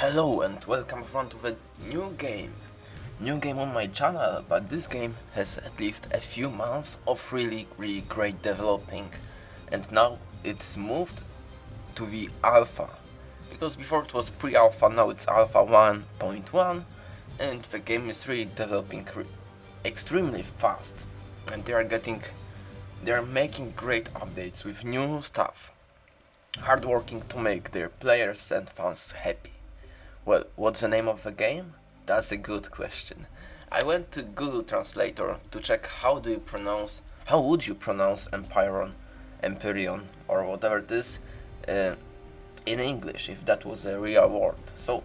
Hello and welcome everyone to the new game. New game on my channel, but this game has at least a few months of really really great developing and now it's moved to the alpha. Because before it was pre-alpha, now it's alpha 1.1 and the game is really developing re extremely fast and they are getting they are making great updates with new stuff. Hardworking to make their players and fans happy. Well, what's the name of the game? That's a good question. I went to Google Translator to check how do you pronounce, how would you pronounce Empyron, Empyrean, or whatever it is uh, in English, if that was a real word. So,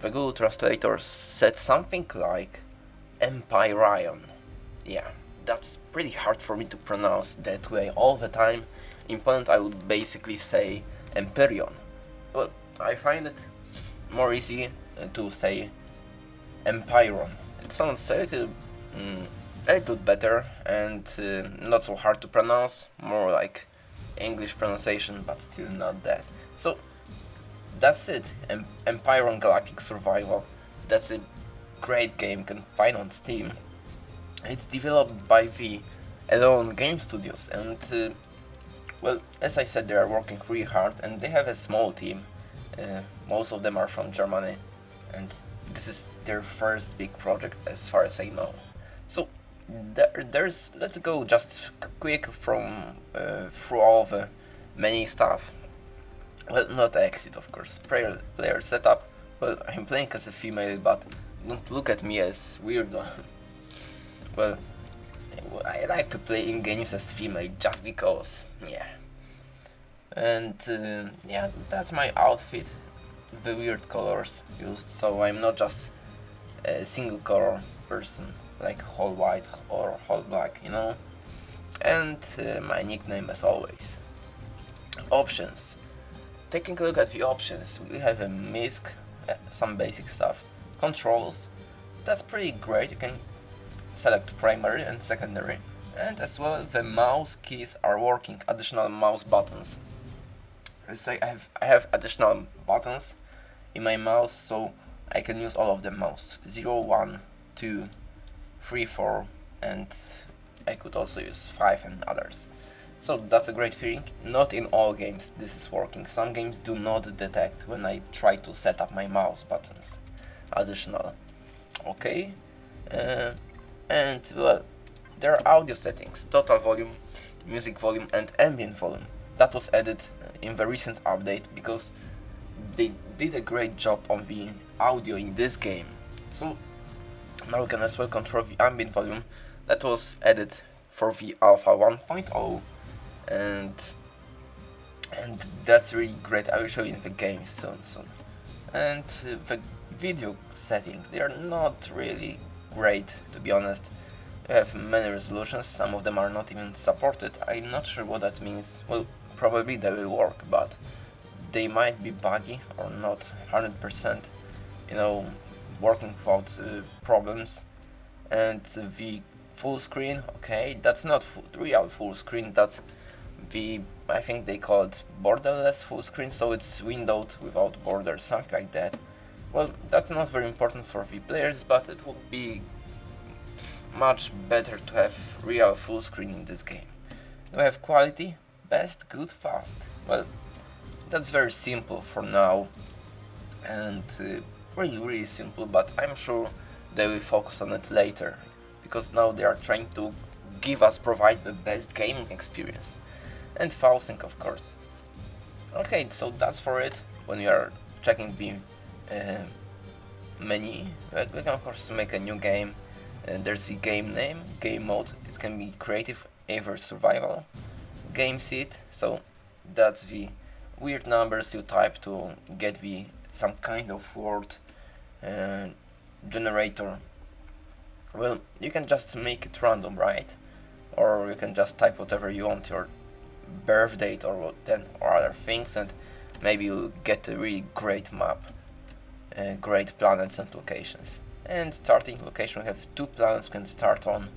the Google Translator said something like Empyrean. Yeah, that's pretty hard for me to pronounce that way all the time. In Poland I would basically say Empyrean. Well, I find it more easy to say Empyron. It sounds a little, mm, a little better and uh, not so hard to pronounce, more like English pronunciation, but still not that. So that's it, em Empyron Galactic Survival. That's a great game you can find on Steam. It's developed by the Eleon Game Studios and uh, well, as I said, they are working really hard and they have a small team uh, most of them are from Germany and this is their first big project as far as I know. So there, there's let's go just quick from uh, through all the many stuff. Well, not exit of course. Player player setup. Well, I'm playing as a female, but don't look at me as weird. well, I like to play in games as female just because. Yeah and uh, yeah that's my outfit. The weird colors used so I'm not just a single color person like whole white or whole black you know? And uh, my nickname as always options. Taking a look at the options we have a MISC uh, some basic stuff controls. That's pretty great you can select primary and secondary. And as well the mouse keys are working additional mouse buttons Let's say I have I have additional buttons in my mouse so I can use all of them mouse 0, 1, 2, 3, 4 and I could also use 5 and others. So that's a great feeling. Not in all games this is working. Some games do not detect when I try to set up my mouse buttons. Additional. Okay. Uh, and well, there are audio settings. Total volume, music volume and ambient volume. That was added in the recent update because they did a great job on the audio in this game. So now we can as well control the ambient volume that was added for the alpha 1.0 and and that's really great. I will show you in the game soon soon. And uh, the video settings, they are not really great to be honest. You have many resolutions, some of them are not even supported. I'm not sure what that means. Well, probably they will work, but they might be buggy or not 100%, you know, working without uh, problems. And the full screen, okay, that's not full, real full screen, that's the, I think they call it borderless full screen, so it's windowed without borders, something like that. Well, that's not very important for the players, but it would be much better to have real full screen in this game. We have quality, best, good, fast. Well, that's very simple for now and uh, really really simple but I'm sure they will focus on it later because now they are trying to give us provide the best gaming experience and Fausting of course. Okay, so that's for it. When you are checking the uh, menu, we can of course make a new game. Uh, there's the game name, game mode, it can be creative, either survival, game seed, so that's the weird numbers you type to get the some kind of word uh, generator. Well, you can just make it random, right? Or you can just type whatever you want, your birth date or what then or other things, and maybe you'll get a really great map, uh, great planets and locations. And starting location, we have two planets can start on.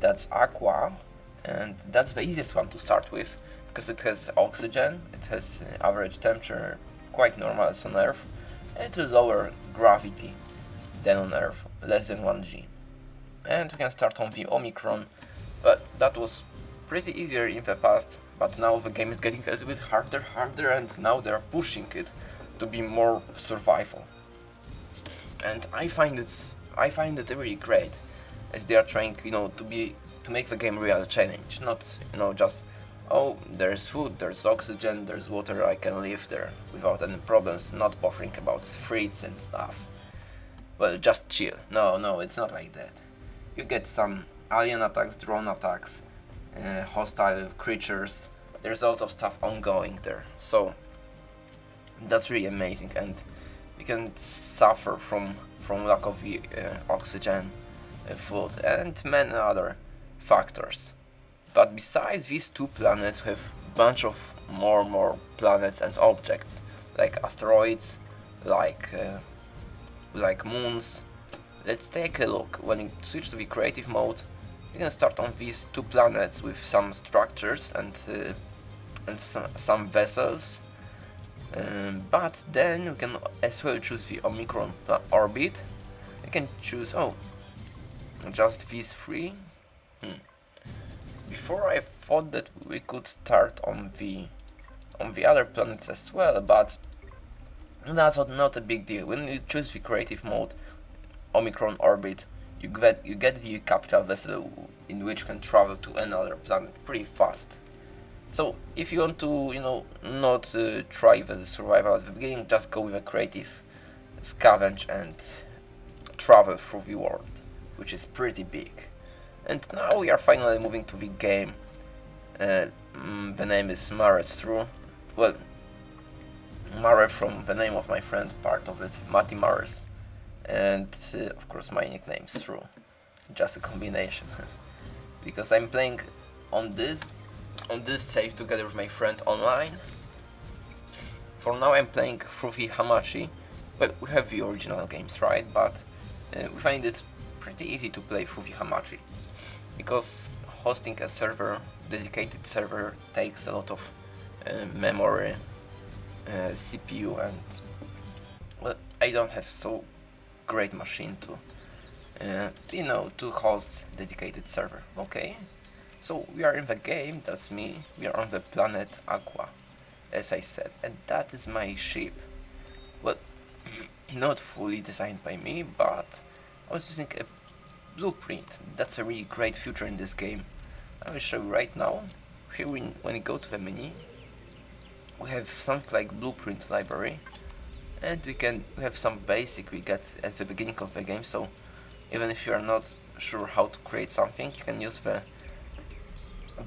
That's Aqua, and that's the easiest one to start with because it has oxygen, it has uh, average temperature quite normal as on Earth, and lower gravity than on Earth, less than 1g. And we can start on the Omicron, but that was pretty easier in the past, but now the game is getting a little bit harder, harder, and now they're pushing it to be more survival. And I find it's I find it really great, as they are trying, you know, to be to make the game real challenge, not you know just oh there's food, there's oxygen, there's water, I can live there without any problems, not bothering about threats and stuff. Well, just chill. No, no, it's not like that. You get some alien attacks, drone attacks, uh, hostile creatures. There's a lot of stuff ongoing there. So that's really amazing, and we can suffer from from lack of uh, oxygen, uh, food, and many other factors. But besides these two planets, we have bunch of more and more planets and objects, like asteroids, like uh, like moons. Let's take a look. When you switch to the creative mode, you can start on these two planets with some structures and uh, and some, some vessels. Um, but then you can as well choose the Omicron orbit. You can choose oh, just these three. Hmm. Before I thought that we could start on the on the other planets as well, but that's not a big deal. When you choose the creative mode, Omicron orbit, you get you get the capital vessel in which you can travel to another planet pretty fast. So if you want to, you know, not uh, try the survival at the beginning, just go with a creative scavenge and travel through the world, which is pretty big. And now we are finally moving to the game. Uh, mm, the name is Mares Through. Well, Mare from the name of my friend, part of it, Mati Mares. And uh, of course my nickname Through. Just a combination. because I'm playing on this on this save together with my friend online. For now I'm playing through the Hamachi. Well, we have the original games, right? But uh, we find it pretty easy to play through the Hamachi. Because hosting a server, dedicated server, takes a lot of uh, memory, uh, CPU and... Well, I don't have so great machine to uh, you know, to host dedicated server. Okay, so we are in the game, that's me, we are on the planet Aqua, as I said, and that is my ship. Well, not fully designed by me, but I was using a blueprint. That's a really great feature in this game. I will show you right now. Here we, when you go to the menu, we have something like blueprint library, and we can we have some basic we get at the beginning of the game, so even if you are not sure how to create something, you can use the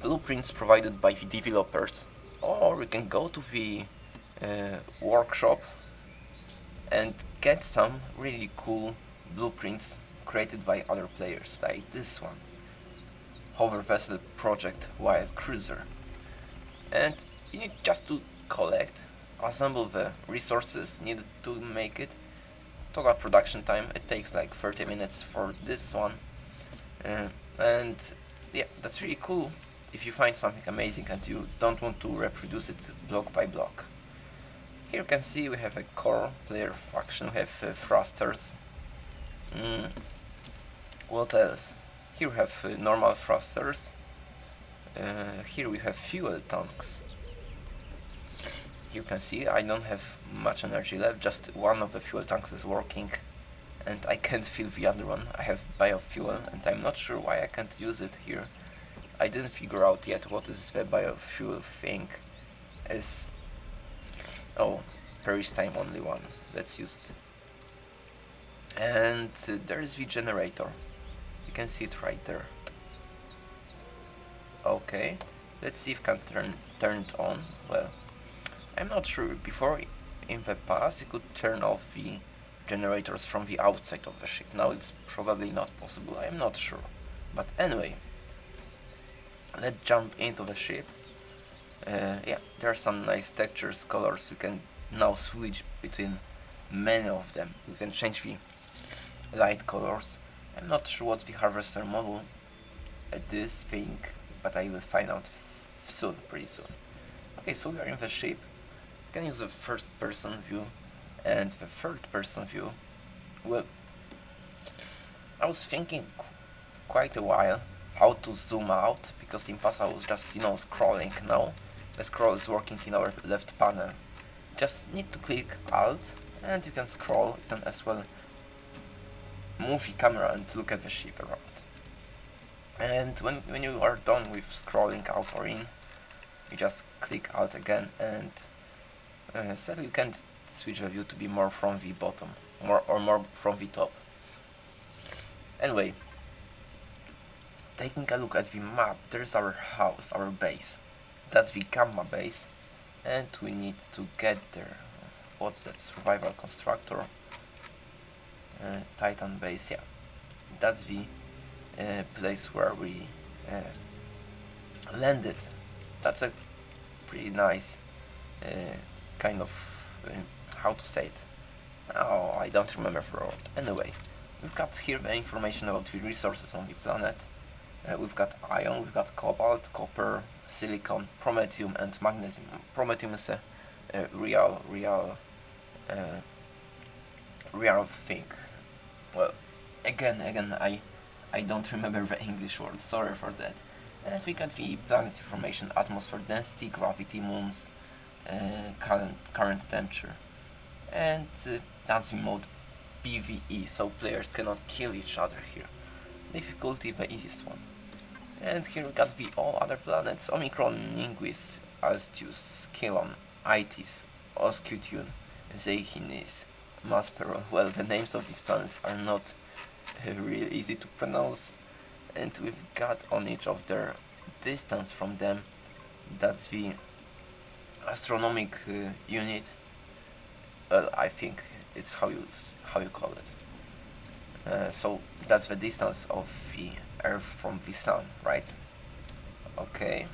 blueprints provided by the developers. Or you can go to the uh, workshop and get some really cool blueprints created by other players, like this one. Hover Vessel Project Wild Cruiser. And you need just to collect, assemble the resources needed to make it, total production time it takes like 30 minutes for this one uh, and yeah that's really cool if you find something amazing and you don't want to reproduce it block by block here you can see we have a core player faction we have uh, thrusters mm. What else here we have uh, normal thrusters uh, here we have fuel tanks you can see I don't have much energy left, just one of the fuel tanks is working and I can't fill the other one. I have biofuel and I'm not sure why I can't use it here. I didn't figure out yet what is the biofuel thing as... Oh, time only one. Let's use it. And uh, there's the generator. You can see it right there. Okay, let's see if I can turn, turn it on. Well, I'm not sure, before in the past you could turn off the generators from the outside of the ship, now it's probably not possible, I'm not sure. But anyway, let's jump into the ship. Uh, yeah, there are some nice textures, colors, you can now switch between many of them. You can change the light colors. I'm not sure what the harvester model at this thing, but I will find out soon, pretty soon. Okay, so we are in the ship can use a first person view And the third person view, well, I was thinking qu quite a while how to zoom out, because in past I was just, you know, scrolling. Now the scroll is working in our left panel. Just need to click Alt and you can scroll. Can as well move the camera and look at the ship around. And when, when you are done with scrolling out or in, you just click out again and uh, you can switch the view to be more from the bottom more or more from the top. Anyway, taking a look at the map, there's our house, our base. That's the Gamma base and we need to get there. What's that? Survival constructor. Uh, Titan base, yeah. That's the uh, place where we uh, landed. That's a pretty nice kind of how to say it. Oh, I don't remember the word. Anyway, we've got here the information about the resources on the planet. Uh, we've got iron, we've got cobalt, copper, silicon, promethium, and magnesium. Promethium is a, a real, real, uh, real thing. Well, again, again, I, I don't remember the English word. Sorry for that. And we got the planet information, atmosphere density, gravity, moons, uh, current current temperature, and uh, dancing mode PVE, so players cannot kill each other here. Difficulty the easiest one. And here we got the all other planets, Omicron, Ningues, Aestus, Kilon, Itis, Oscutune, Zeyhines, Masperon. Well, the names of these planets are not uh, really easy to pronounce, and we've got on each of their distance from them, that's the astronomic uh, unit. Well, I think it's how you how you call it. Uh, so that's the distance of the Earth from the Sun, right? Okay.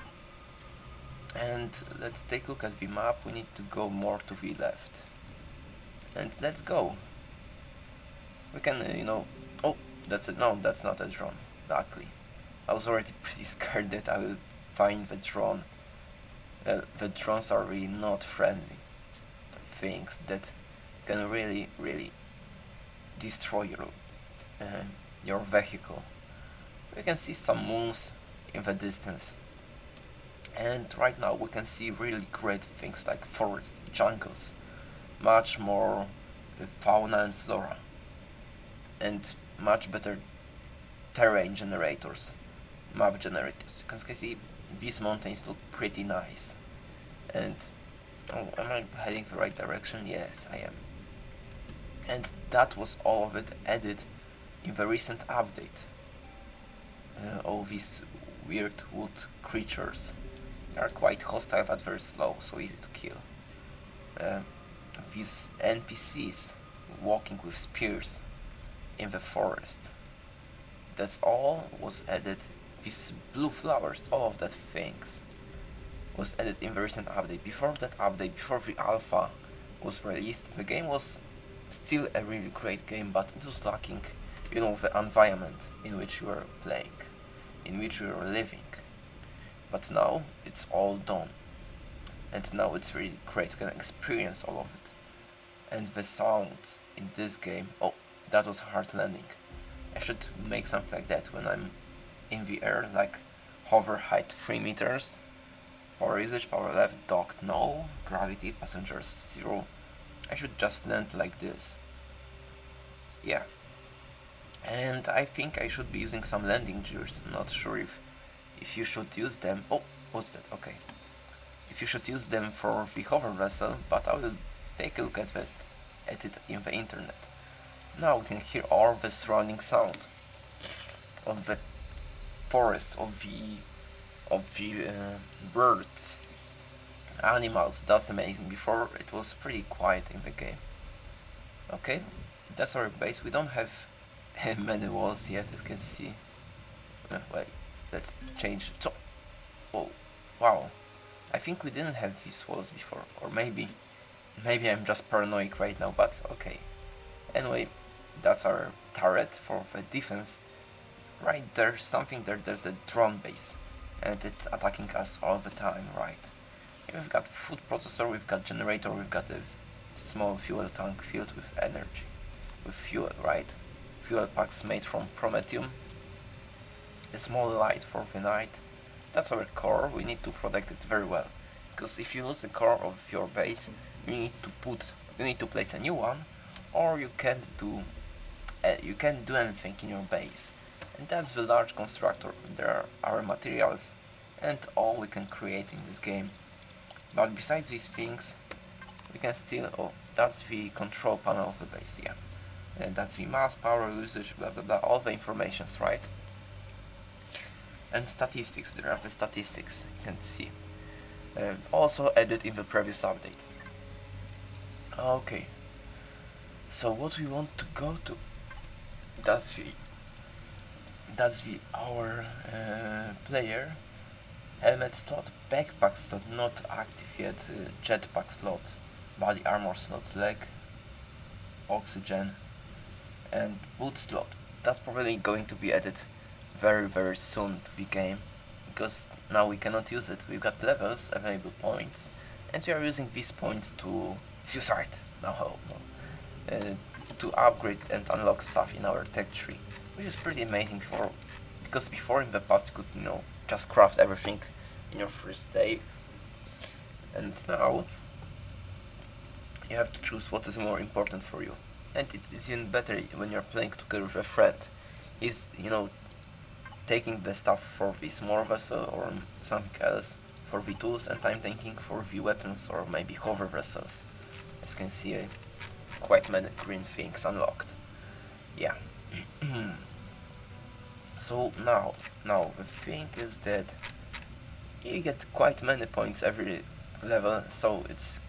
And let's take a look at the map. We need to go more to the left. And let's go. We can, uh, you know... Oh, that's it. No, that's not a drone. Luckily. I was already pretty scared that I will find the drone. Uh, the drones are really not friendly. Things that can really, really destroy your, uh, your vehicle. We can see some moons in the distance. And right now we can see really great things like forests, jungles, much more fauna and flora, and much better terrain generators, map generators. You can see these mountains look pretty nice. And oh, am I heading the right direction? Yes, I am. And that was all of it added in the recent update uh, all these weird wood creatures. Are quite hostile but very slow, so easy to kill. Uh, these NPCs walking with spears in the forest. That's all was added. These blue flowers, all of that things was added in the recent update. Before that update, before the alpha was released, the game was still a really great game, but it was lacking, you know, the environment in which you were playing in which we were living. But now it's all done. And now it's really great, you can experience all of it. And the sounds in this game, oh, that was hard landing. I should make something like that when I'm in the air, like hover height 3 meters, power usage, power left, docked no, gravity, passengers 0. I should just land like this. Yeah, and I think I should be using some landing gears. not sure if if you should use them. Oh, what's that? Okay. If you should use them for the hover vessel, but I will take a look at that at it in the internet. Now we can hear all the surrounding sound of the forest, of the of the uh, birds, animals. That's amazing. Before it was pretty quiet in the game. Okay, that's our base. We don't have many walls yet as you can see uh, wait let's change so oh wow I think we didn't have these walls before or maybe maybe I'm just paranoid right now but okay anyway that's our turret for the defense right there's something there there's a drone base and it's attacking us all the time right we've got food processor we've got generator we've got a small fuel tank filled with energy, with fuel, right? Fuel packs made from promethium, a small light for the night. That's our core, we need to protect it very well. Because if you lose the core of your base, you need to put, you need to place a new one, or you can't do, uh, you can't do anything in your base. And that's the large constructor. There are our materials and all we can create in this game. But besides these things, we can still, oh, that's the control panel of the base, yeah. And that's the mass, power usage, blah blah blah, all the informations, right? And statistics, there are the statistics, you can see. Uh, also added in the previous update. Okay. So what we want to go to, that's the, that's the our uh, player helmet slot, backpack slot not active yet, uh, jetpack slot, body armor slot, leg, oxygen and boot slot. That's probably going to be added very very soon to the game because now we cannot use it. We've got levels, available points and we are using these points to suicide. No, no. Uh, to upgrade and unlock stuff in our tech tree, which is pretty amazing for because before in the past you could you know just craft everything in your first day and now you have to choose what is more important for you and it is even better when you're playing together with a friend is you know taking the stuff for the small vessel or something else for the tools and I'm taking for the weapons or maybe hover vessels as you can see quite many green things unlocked. Yeah. So now now the thing is that you get quite many points every level so it's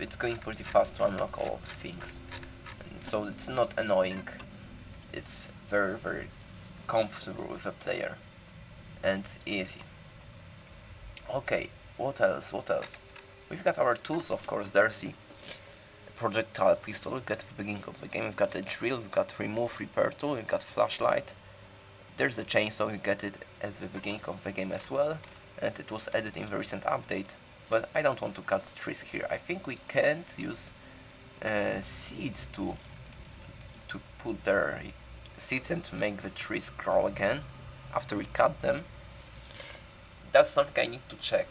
it's going pretty fast to unlock all the things. So it's not annoying. It's very very comfortable with a player. And easy. Okay what else what else? We've got our tools of course the projectile pistol we've got the beginning of the game we've got a drill we've got remove repair tool we've got flashlight there's a chainsaw, you get it at the beginning of the game as well, and it was added in the recent update, but I don't want to cut trees here. I think we can't use uh, seeds to to put their seeds and make the trees grow again after we cut them. That's something I need to check.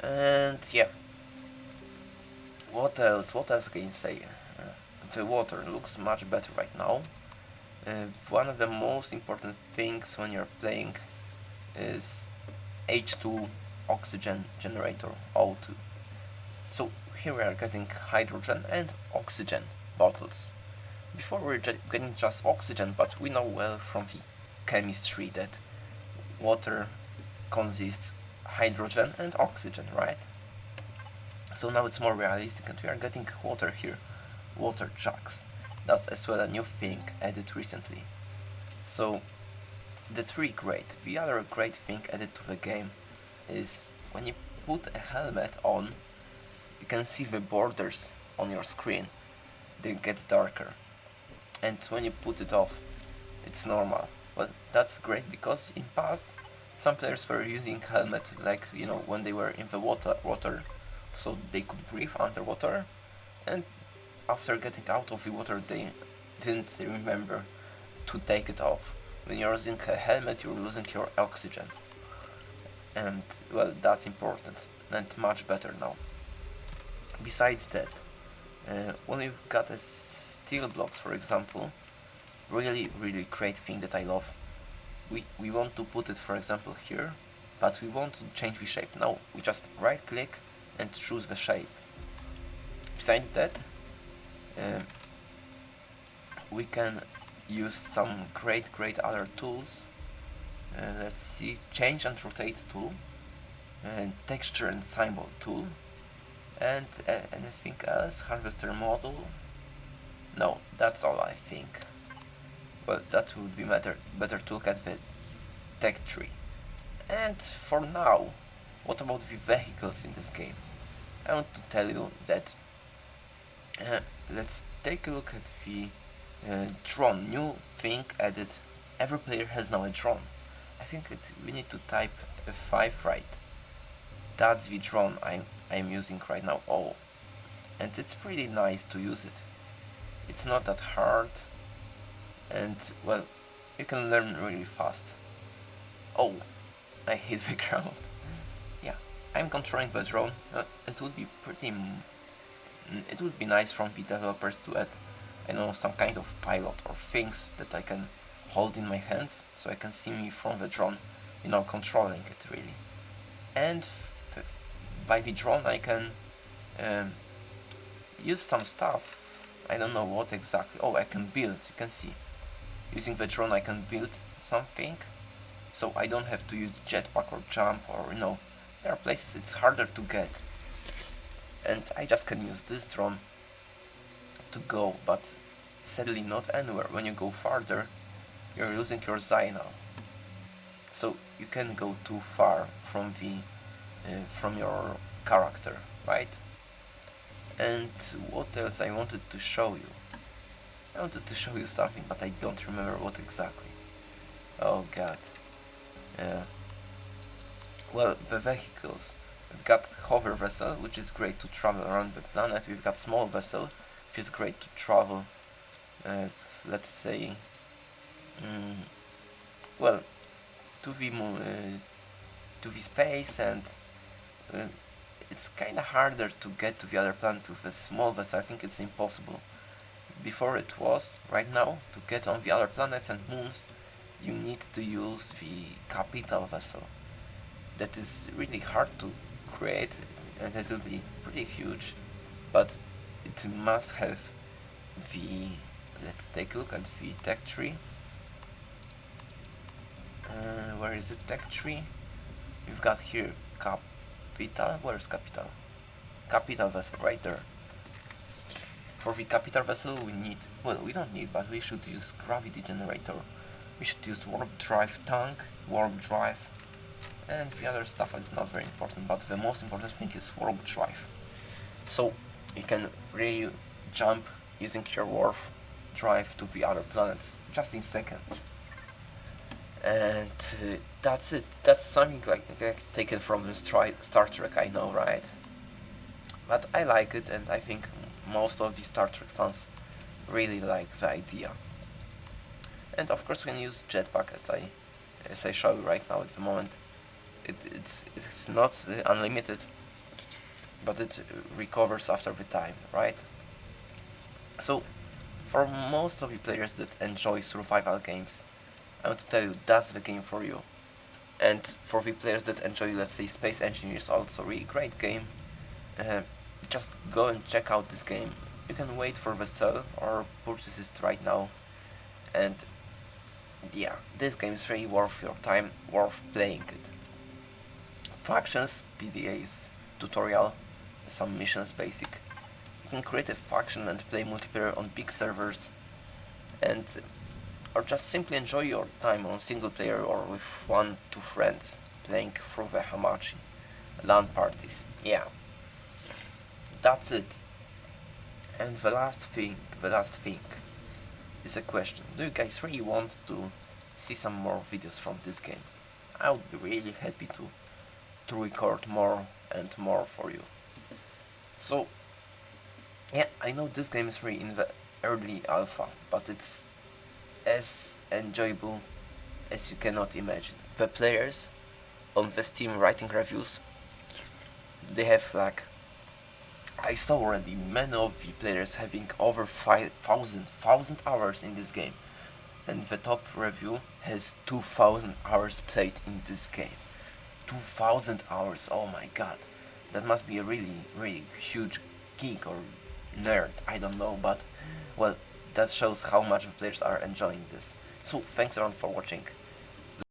And yeah. What else? What else can you say? Uh, the water looks much better right now. Uh, one of the most important things when you're playing is H2 oxygen generator O2 so here we are getting hydrogen and oxygen bottles before we are getting just oxygen but we know well from the chemistry that water consists hydrogen and oxygen right so now it's more realistic and we are getting water here water jugs that's as well a new thing added recently. So that's really great. The other great thing added to the game is when you put a helmet on, you can see the borders on your screen. They get darker. And when you put it off, it's normal. Well, that's great because in past, some players were using helmet like, you know, when they were in the water, water so they could breathe underwater and after getting out of the water they didn't remember to take it off. When you're using a helmet you're losing your oxygen. And well that's important and much better now. Besides that, uh, when you've got a steel blocks for example, really really great thing that I love. We, we want to put it for example here, but we want to change the shape. Now we just right click and choose the shape. Besides that, uh, we can use some great great other tools. Uh, let's see change and rotate tool and texture and symbol tool and uh, anything else? Harvester model? No that's all I think. Well that would be better better to look at the tech tree. And for now what about the vehicles in this game? I want to tell you that uh, let's take a look at the uh, drone. New thing added. Every player has now a drone. I think it, we need to type F5 right. That's the drone I'm, I'm using right now. Oh. And it's pretty nice to use it. It's not that hard. And well you can learn really fast. Oh, I hit the ground. I'm controlling the drone. Uh, it would be pretty... it would be nice from the developers to add, I know, some kind of pilot or things that I can hold in my hands so I can see me from the drone, you know, controlling it really. And by the drone I can um, use some stuff, I don't know what exactly, oh I can build, you can see. Using the drone I can build something, so I don't have to use jetpack or jump or you know, there are places it's harder to get. And I just can use this drone to go, but sadly not anywhere. When you go farther, you're losing your signal. So you can go too far from the uh, from your character, right? And what else I wanted to show you? I wanted to show you something, but I don't remember what exactly. Oh god. Yeah. Well, the vehicles. We've got hover vessel, which is great to travel around the planet. We've got small vessel, which is great to travel, uh, let's say, mm, well, to the uh, to the space, and uh, it's kind of harder to get to the other planet with a small vessel. I think it's impossible before it was, right now, to get on the other planets and moons, you need to use the capital vessel. That is really hard to create and it will be pretty huge, but it must have the... let's take a look at the tech tree. Uh, where is the tech tree? We've got here capital, where's capital? Capital vessel, right there. For the capital vessel we need, well we don't need, but we should use gravity generator. We should use warp drive tank, warp drive, and the other stuff is not very important, but the most important thing is warp drive. So you can really jump using your warp drive to the other planets just in seconds. And uh, that's it. That's something like, like taken from the Star Trek, I know, right? But I like it, and I think most of the Star Trek fans really like the idea. And of course we can use jetpack as I as I show you right now at the moment. It, it's it's not unlimited, but it recovers after the time, right? So, for most of the players that enjoy survival games, I want to tell you that's the game for you. And for the players that enjoy, let's say, Space Engineers, also really great game. Uh, just go and check out this game. You can wait for the sale or purchase it right now. And yeah, this game is really worth your time, worth playing it. Factions, PDAs, tutorial, some missions basic. You can create a faction and play multiplayer on big servers and or just simply enjoy your time on single player or with one, two friends playing through the Hamachi. LAN parties, yeah that's it. And the last thing, the last thing is a question. Do you guys really want to see some more videos from this game? I would be really happy to to record more and more for you. So yeah, I know this game is really in the early alpha, but it's as enjoyable as you cannot imagine. The players on the Steam writing reviews, they have like I saw already many of the players having over 5,000 thousand hours in this game and the top review has 2000 hours played in this game 2000 hours. Oh my god. That must be a really really huge geek or nerd. I don't know but well that shows how much the players are enjoying this. So thanks everyone for watching